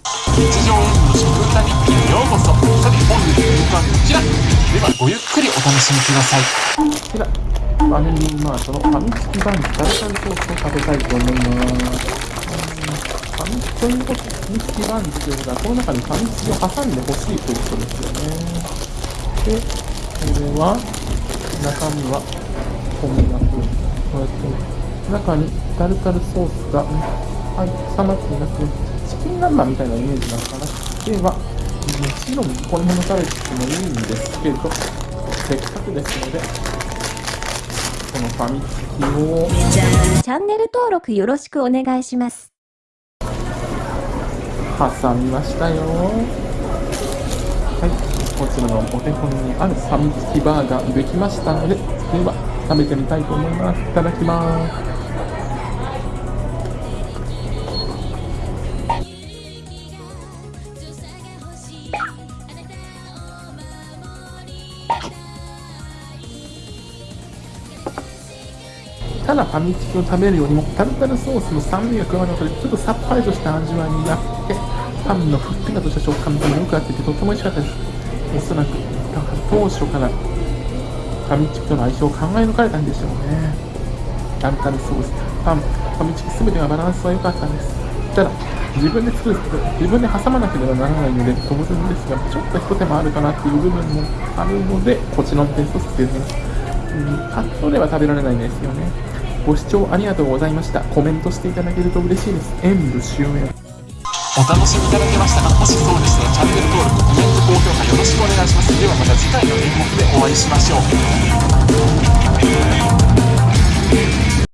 日常演舞の食歌日記へようこそさて本日の演舞はこちらではごゆっくりお楽しみくださいでは、ファミリーマートのファミチキバンズタルタルソースを食べたいと思います。ファミチキということファミチキバンズということは、この中にファミチキを挟んでほしいということですよね。で、これは、中身は、こんな風に、こうやって、中にタルタルソースが、はい、挟まっていますね。チキン南蛮みたいなイメージなのかな。では、もちろんこのまま食べてもいいんですけど、せっかくですので、このファミチキをチャンネル登録よろしくお願いします。挟みましたよ。はい、こちらのお手本にあるファミチキバーガーできましたので、では食べてみたいと思います。いただきます。ただファミチキを食べるよりもタルタルソースの酸味が加わることでちょっとさっぱりとした味わいになってパンのふっくらとした食感がよく合っててとても美味しかったです。おそらく当初からファミチキとの相性を考え抜かれたんでしょうね。タルタルソースパンファミチキ全てがバランスは良かったですただ自分で作る自分で挟まなければならないので当然ですがちょっと一手間あるかなっていう部分もあるのでこちらの点数をつけてますカットでは食べられないんですよねご視聴ありがとうございました。コメントしていただけると嬉しいです。演武終演。お楽しみいただけましたかもしそうでしたらチャンネル登録コメント高評価よろしくお願いしますではまた次回の演目でお会いしましょう